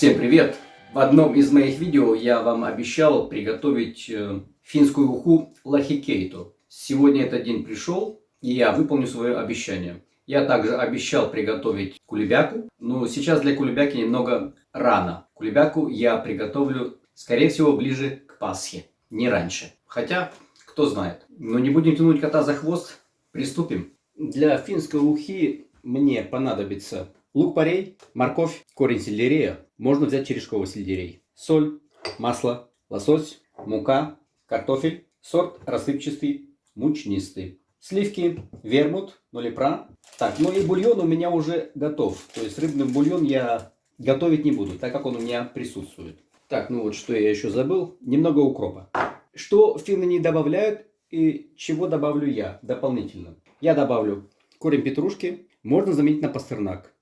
Всем привет! В одном из моих видео я вам обещал приготовить э, финскую уху лахикейту. Сегодня этот день пришел, и я выполню свое обещание. Я также обещал приготовить кулебяку, но сейчас для кулебяки немного рано. Кулебяку я приготовлю, скорее всего, ближе к Пасхе, не раньше. Хотя, кто знает. Но не будем тянуть кота за хвост, приступим. Для финской ухи мне понадобится лук-порей, морковь, корень сельдерея. Можно взять черешковый сельдерей. Соль, масло, лосось, мука, картофель, сорт рассыпчатый, мучнистый. Сливки, вермут, нолипра. Так, ну и бульон у меня уже готов. То есть рыбный бульон я готовить не буду, так как он у меня присутствует. Так, ну вот что я еще забыл. Немного укропа. Что финны не добавляют и чего добавлю я дополнительно. Я добавлю корень петрушки, можно заменить на пастернак.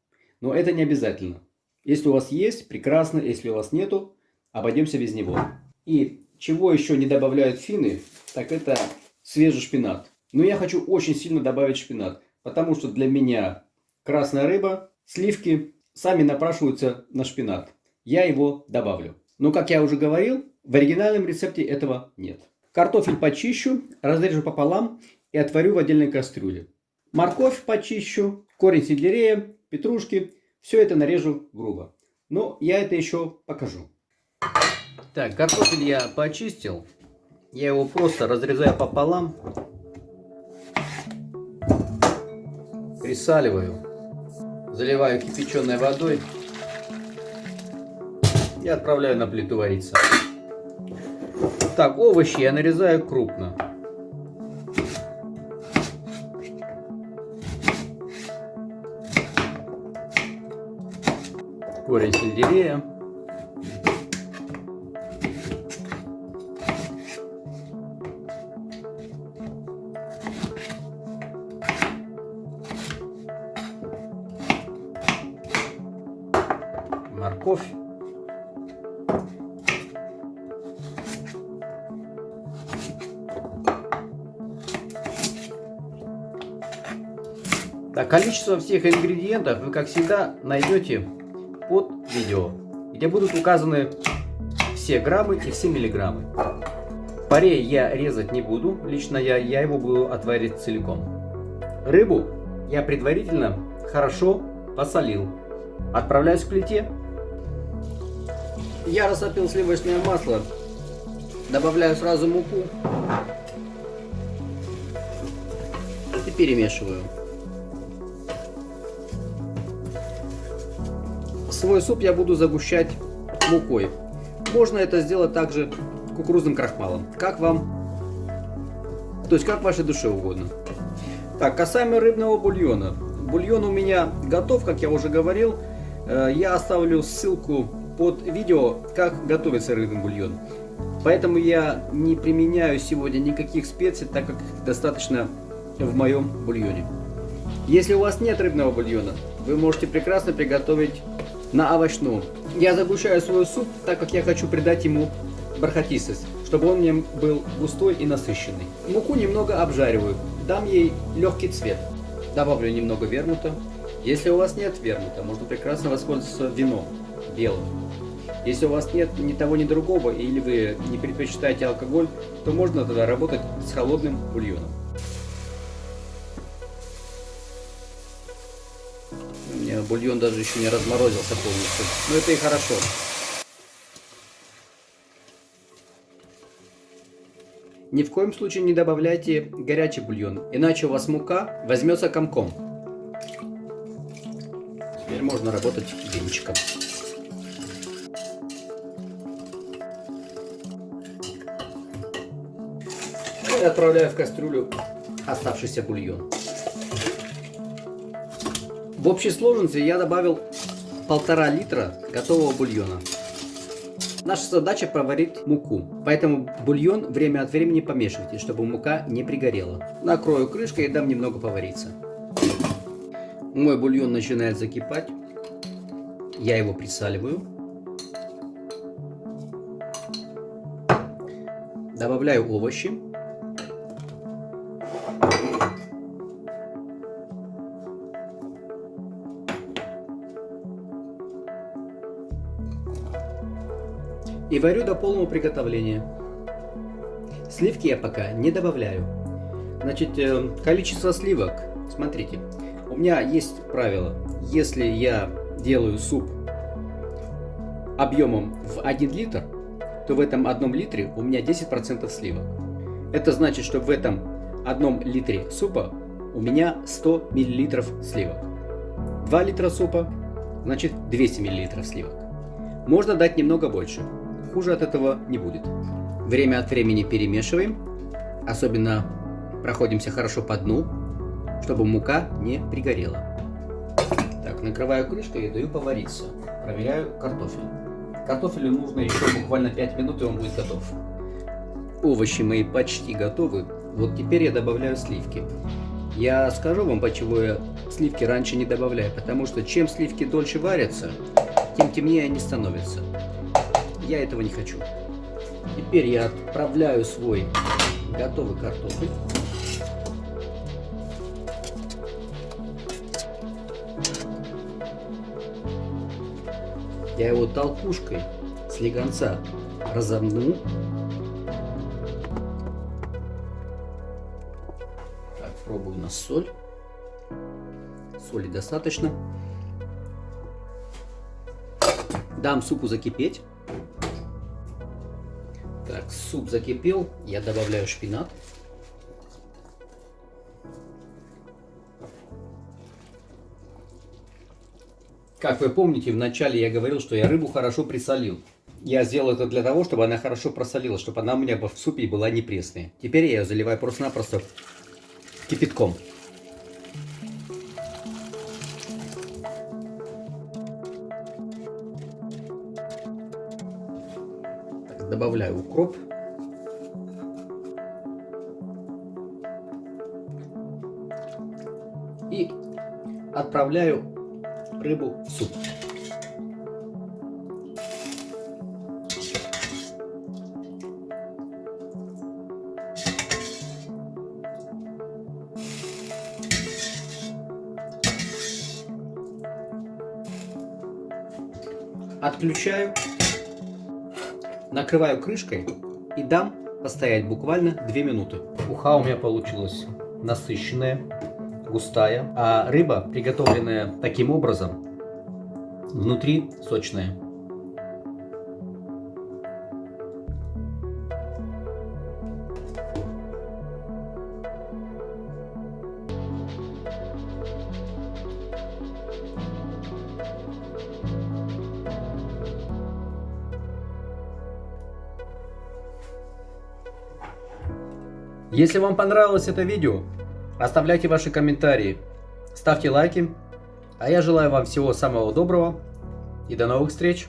Но это не обязательно. Если у вас есть, прекрасно. Если у вас нету, обойдемся без него. И чего еще не добавляют финны, так это свежий шпинат. Но я хочу очень сильно добавить шпинат. Потому что для меня красная рыба, сливки сами напрашиваются на шпинат. Я его добавлю. Но, как я уже говорил, в оригинальном рецепте этого нет. Картофель почищу, разрежу пополам и отварю в отдельной кастрюле. Морковь почищу, корень сельдерея, петрушки. Все это нарежу грубо. Но я это еще покажу. Так, картофель я почистил. Я его просто разрезаю пополам. Присаливаю. Заливаю кипяченой водой. И отправляю на плиту вариться. Так, овощи я нарезаю крупно. Сельдерея. Морковь. Так, количество всех ингредиентов вы, как всегда, найдете под видео, где будут указаны все граммы и все миллиграммы. Парей я резать не буду, лично я, я его буду отварить целиком. Рыбу я предварительно хорошо посолил. Отправляюсь к плите. Я растопил сливочное масло, добавляю сразу муку и перемешиваю. Свой суп я буду загущать мукой. Можно это сделать также кукурузным крахмалом. Как вам? То есть как вашей душе угодно. Так, касаемо рыбного бульона. Бульон у меня готов, как я уже говорил. Э, я оставлю ссылку под видео, как готовится рыбный бульон. Поэтому я не применяю сегодня никаких специй, так как достаточно в моем бульоне. Если у вас нет рыбного бульона, вы можете прекрасно приготовить на овощном. Я загущаю свой суп, так как я хочу придать ему бархатистость, чтобы он мне был густой и насыщенный. Муку немного обжариваю, дам ей легкий цвет. Добавлю немного вермута. Если у вас нет вермута, можно прекрасно воспользоваться вином белым. Если у вас нет ни того, ни другого, или вы не предпочитаете алкоголь, то можно тогда работать с холодным бульоном. Бульон даже еще не разморозился полностью. Но это и хорошо. Ни в коем случае не добавляйте горячий бульон, иначе у вас мука возьмется комком. Теперь можно работать венчиком. И отправляю в кастрюлю оставшийся бульон. В общей сложности я добавил полтора литра готового бульона. Наша задача проварить муку, поэтому бульон время от времени помешивайте, чтобы мука не пригорела. Накрою крышкой и дам немного повариться. Мой бульон начинает закипать. Я его присаливаю. Добавляю овощи. И варю до полного приготовления. Сливки я пока не добавляю. Значит, э, количество сливок, смотрите, у меня есть правило. Если я делаю суп объемом в 1 литр, то в этом одном литре у меня 10% сливок. Это значит, что в этом одном литре супа у меня 100 мл сливок. 2 литра супа, значит 200 мл сливок. Можно дать немного больше, хуже от этого не будет. Время от времени перемешиваем, особенно проходимся хорошо по дну, чтобы мука не пригорела. Так, накрываю крышкой и даю повариться. Проверяю картофель. Картофелю нужно еще буквально 5 минут, и он будет готов. Овощи мои почти готовы. Вот теперь я добавляю сливки. Я скажу вам, почему я сливки раньше не добавляю. Потому что чем сливки дольше варятся, тем темнее они становятся. Я этого не хочу. Теперь я отправляю свой готовый картофель. Я его толкушкой с легонца разомну. Так, пробую на соль. Соли достаточно. Дам супу закипеть. Так, суп закипел. Я добавляю шпинат. Как вы помните, вначале я говорил, что я рыбу хорошо присолил. Я сделал это для того, чтобы она хорошо просолилась, чтобы она у меня в супе была не пресная. Теперь я ее заливаю просто-напросто кипятком. Добавляю укроп. И отправляю рыбу в суп. Отключаю, накрываю крышкой и дам постоять буквально 2 минуты. Уха у меня получилась насыщенная густая, а рыба, приготовленная таким образом, внутри сочная. Если вам понравилось это видео, Оставляйте ваши комментарии, ставьте лайки. А я желаю вам всего самого доброго и до новых встреч!